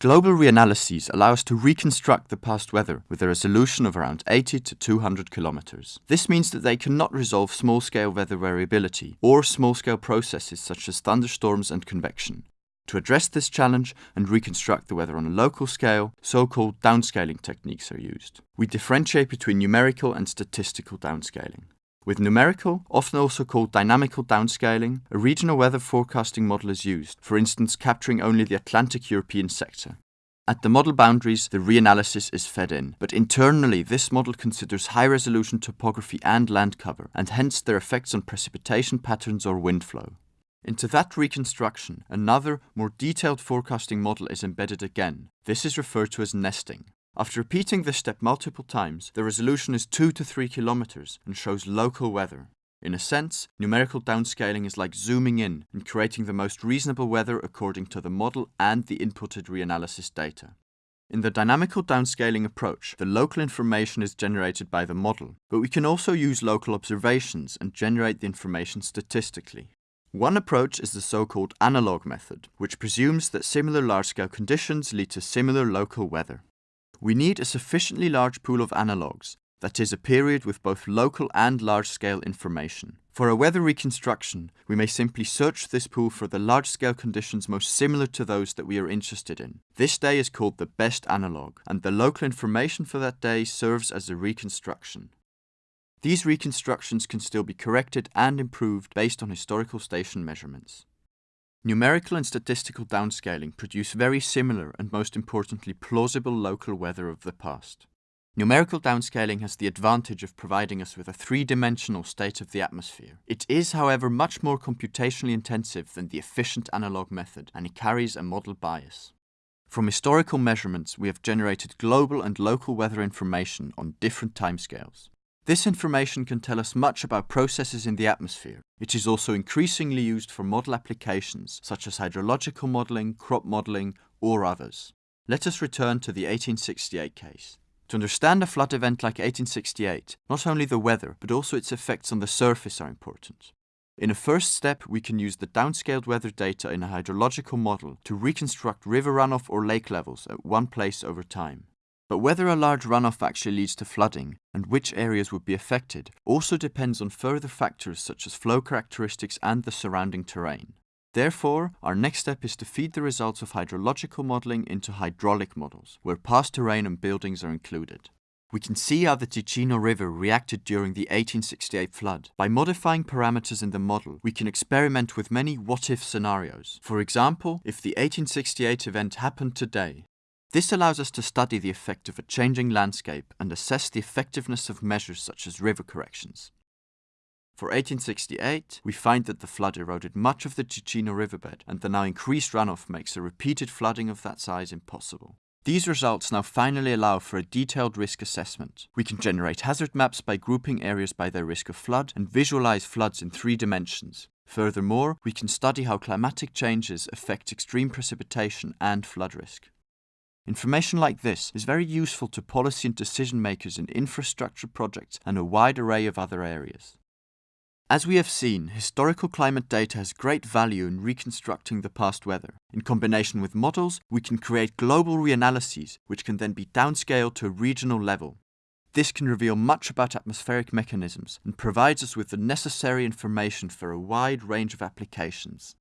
Global reanalyses allow us to reconstruct the past weather with a resolution of around 80 to 200 kilometers. This means that they cannot resolve small-scale weather variability or small-scale processes such as thunderstorms and convection. To address this challenge and reconstruct the weather on a local scale, so-called downscaling techniques are used. We differentiate between numerical and statistical downscaling. With numerical, often also called dynamical downscaling, a regional weather forecasting model is used, for instance capturing only the Atlantic European sector. At the model boundaries, the reanalysis is fed in, but internally this model considers high-resolution topography and land cover, and hence their effects on precipitation patterns or wind flow. Into that reconstruction, another, more detailed forecasting model is embedded again. This is referred to as nesting. After repeating this step multiple times, the resolution is 2 to 3 kilometers and shows local weather. In a sense, numerical downscaling is like zooming in and creating the most reasonable weather according to the model and the inputted reanalysis data. In the dynamical downscaling approach, the local information is generated by the model, but we can also use local observations and generate the information statistically. One approach is the so-called analog method, which presumes that similar large-scale conditions lead to similar local weather. We need a sufficiently large pool of analogues, that is, a period with both local and large-scale information. For a weather reconstruction, we may simply search this pool for the large-scale conditions most similar to those that we are interested in. This day is called the best analog, and the local information for that day serves as a reconstruction. These reconstructions can still be corrected and improved based on historical station measurements. Numerical and statistical downscaling produce very similar and most importantly plausible local weather of the past. Numerical downscaling has the advantage of providing us with a three-dimensional state of the atmosphere. It is, however, much more computationally intensive than the efficient analog method, and it carries a model bias. From historical measurements, we have generated global and local weather information on different timescales. This information can tell us much about processes in the atmosphere. It is also increasingly used for model applications, such as hydrological modelling, crop modelling, or others. Let us return to the 1868 case. To understand a flood event like 1868, not only the weather, but also its effects on the surface are important. In a first step, we can use the downscaled weather data in a hydrological model to reconstruct river runoff or lake levels at one place over time. But whether a large runoff actually leads to flooding and which areas would be affected also depends on further factors such as flow characteristics and the surrounding terrain. Therefore, our next step is to feed the results of hydrological modelling into hydraulic models, where past terrain and buildings are included. We can see how the Ticino River reacted during the 1868 flood. By modifying parameters in the model, we can experiment with many what-if scenarios. For example, if the 1868 event happened today, this allows us to study the effect of a changing landscape and assess the effectiveness of measures such as river corrections. For 1868, we find that the flood eroded much of the Ticino riverbed and the now increased runoff makes a repeated flooding of that size impossible. These results now finally allow for a detailed risk assessment. We can generate hazard maps by grouping areas by their risk of flood and visualize floods in three dimensions. Furthermore, we can study how climatic changes affect extreme precipitation and flood risk. Information like this is very useful to policy and decision makers in infrastructure projects and a wide array of other areas. As we have seen, historical climate data has great value in reconstructing the past weather. In combination with models, we can create global reanalyses, which can then be downscaled to a regional level. This can reveal much about atmospheric mechanisms and provides us with the necessary information for a wide range of applications.